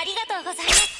ありがとうございます。